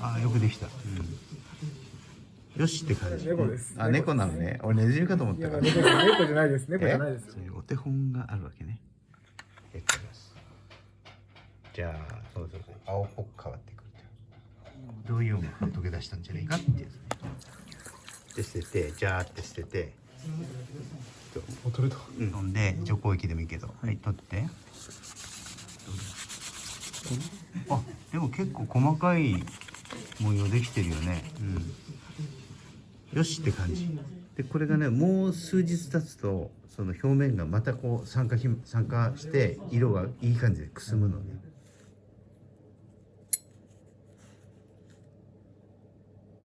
ああよくできた、うん、よしって感じ。猫です。あ猫なのね。俺ネズミかと思ったから。猫じゃ猫じゃないです。猫じゃないです。そういうお手本があるわけね。やってみます。じゃあそうそうそう青っぽく変わってくる。どういうのが溶け出したんじゃないかっていうね。で捨ててジャーって捨てて。お取れた。うん、ほんで除光液でもいいけどはい。取って。あでも結構細かい模様できてるよね。うん。よしって感じ。でこれがねもう数日経つとその表面がまたこう酸化酸化して色がいい感じでくすむのね。